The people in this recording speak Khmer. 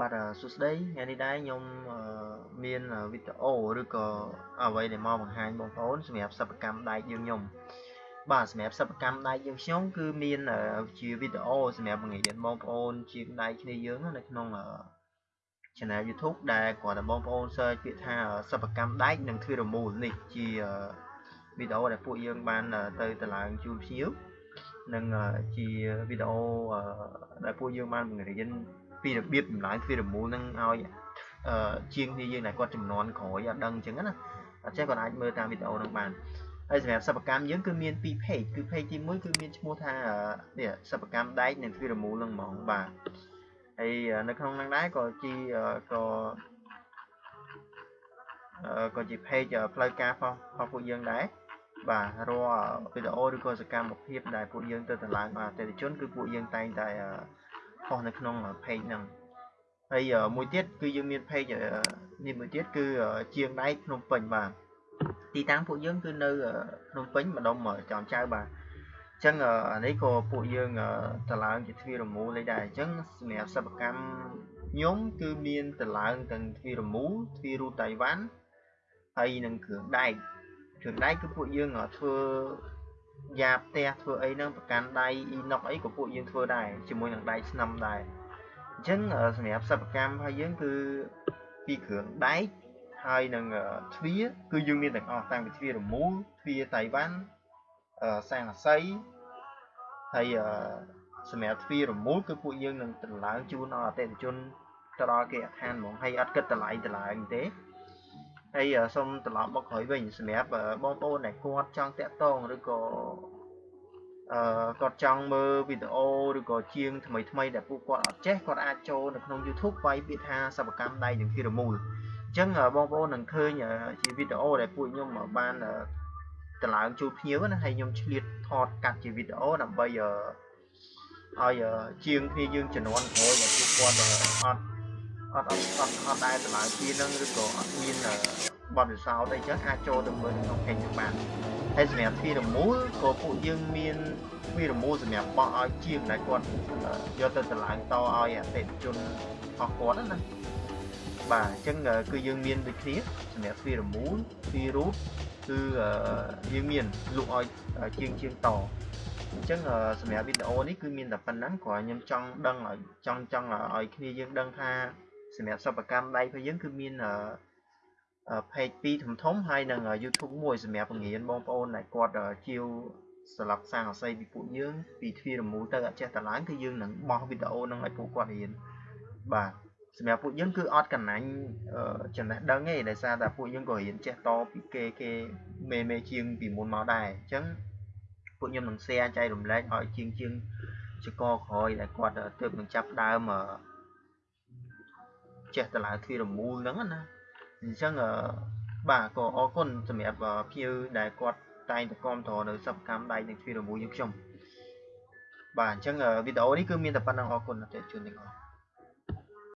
បាទសួស្តីថ្ងៃនេះដែរខ្ញុំមានវីដេអូឬក៏អ្វីដែលមកបង្ហាញបងប្អូនសម្រាប់សិប្បកម្មដែកយើងខ្ញុំបាទសម្រាប់សិប្បកម្មដែកយើងខ្ញុំគឺមានជាវីដេអូសម្រាប់បង្រៀនបងប្អូនជាងដែកគ្នាយើងនៅក្នុង channel YouTube ដែលគាត់តែបងប្អូន search ពាក្យថាសិប្បកម្មដែកនិងធ្វើរមូលនេះជាវីដេអូដែលពួកយើងបានទៅតឡើងជូនភ្ញៀវនិងជាវីដេអូដែលពួកយើងបានបង្រៀន ពីរបៀបចម្លើយទ្វារមូលនឹងឲ្យជាងគ្នាយើងដែលគាត់ចំនួនក្រោយអត់ដឹងអញ្ចឹងណាអញ្ចឹងគាត់អាចមើលតាមវីដេអូនឹងបានហើយសម្រាប់សិប្បកម្មយើងគឺមាន2 page គឺ page ទី1គឺមានឈ្មោះថានេះសិប្បកម្មដែកនិងទ្វារមូលនឹងហ្មងបាទហើយនៅក្នុងហ្នឹងដែរក៏ជាក៏ក៏ជា page ផ្លូវការរបស់ពួកយើងដែរបាទរាល់វីដេអូឬក៏សកម្មភាពដែលពួកយើងទៅតម្លើងអតិថិជនគឺពួកយើងតែងតែ ផុសនៅក្នុង page ហ្នឹងហើយមួយទៀតគឺយើងមាន page នេះមួយទៀតគឺជាងដៃភ្នំពេញបាទទីតាំងពួកយើងគឺនៅភ្នំពេញម្ដុំចំចៅបាទអញ្ចឹងអានេះក៏ពួកយើងតឡើងជាទ្វារមូលដែរអញ្ចឹងសម្រាប់សិប្បកម្មខ្ញុំគឺមានតឡើងទាំងទ្វារមូលទ្វាររូតៃវ៉ាន់ហើយនឹងគ្រឿងដែកគ្រឿងដែកគឺពួកយើងធ្វើ យ៉ាផ្ទះធ្វើអីហ្នឹងប្រកាន់ដៃអ៊ីណុកអីក៏ពួកយើងធ្វើដែរជាមួយនឹងដៃស្នឹមដែរអញ្ចឹងសម្រាប់សិប្បកម្មរបស់យើងគឺពីគ្រឿងដែកហើយនឹងទ្វាគឺយើងមានទាំងអស់តាំងពីទ្វារមូលទ្វាតៃវ៉ាន់សាំងអាស័យហើយសម្រាប់ទ្វារមូលគឺពួកយើងនឹងតម្លើងជូនដល់អតិថិជនទៅដល់គេអដ្ឋានហ្មងហើយអត់គិតតម្លៃតម្លើងទេ ហើយសូមត្រឡប់មកក្រោយវិញសម្រាប់បងប្អូនដែលគាត់ចង់តាក់ទងឬក៏អឺគាត់ចង់មើលវីដេអូឬក៏ជាងថ្មីថ្មីដែលពួកគាត់អត់ចេះគាត់អាចចូលនៅក្នុង YouTube វាយពាក្យថាសិប្បកម្មដៃនិងធីរមូលអញ្ចឹងបងប្អូននឹងឃើញជាវីដេអូដែលពួកខ្ញុំបានតម្លើងជូនភ្ញៀវណាហើយខ្ញុំឆ្លៀតថតកាត់ជាវីដេអូដើម្បីឲ្យជាងគ្នាយើងជំនាន់ក្រោយដែលពួកគាត់អត់អត់អត់អត់អត់ដែរតម្លើងគ្នានឹងឬក៏អត់មាន បទពិសោធន៍អីចឹងអាចចូលទៅមើលក្នុង page នឹងបានហើយសម្រាប់ទ្វារមូលក៏ពួកយើងមានទ្វារមូលសម្រាប់បោះឲ្យជាងដែលគាត់យកទៅតម្លើងតឲ្យអតិថិជនរបស់គាត់ណាបាទអញ្ចឹងគឺយើងមានដូចគ្នាសម្រាប់ទ្វារមូលទ្វាររូតគឺយើងមានលក់ឲ្យជាងជាងតអញ្ចឹងសម្រាប់វីដេអូនេះគឺមានតែប៉ុណ្ណឹងគ្រាន់ខ្ញុំចង់ដឹងឲ្យចង់ចង់ឲ្យគ្នាយើងដឹងថាសម្រាប់សិប្បកម្មដៃរបស់យើងគឺមាន page 2ធំធំហើយនឹង YouTube មួយសម្រាប់បង្រៀនបងប្អូនដែលគាត់ជាវសម្រាប់សាងអស័យពីពួកយើងពីទ្វារមូលទៅអត់ចេះតឡើងគឺយើងនឹងបោះវីដេអូនឹងឲ្យពួកគាត់រៀនបាទសម្រាប់ពួកយើងគឺអត់កណ្ណាញ់ចំណេះដឹងទេដោយសារតែពួកយើងក៏រៀនចេះតពីគេគេមេមេជាងពីមុនមកដែរអញ្ចឹងពួកខ្ញុំនឹង share ចែករំលែកឲ្យជាងជាងចកក្រោយដែលគាត់ទើបនឹងចាប់ដើមចេះតឡើងទ្វារមូលហ្នឹងណា អញ្ចឹងបាទក៏អរគុណសម្រាប់ភ្ញៀវដែលគាត់តែងតែគាំទ្រនៅសិប្បកម្មដៃនិងទ្វារមូលយើងខ្ញុំបាទអញ្ចឹងវីដេអូនេះគឺមានតែប៉ុណ្្នឹងអរគុណអតិថិជនទាំងអស់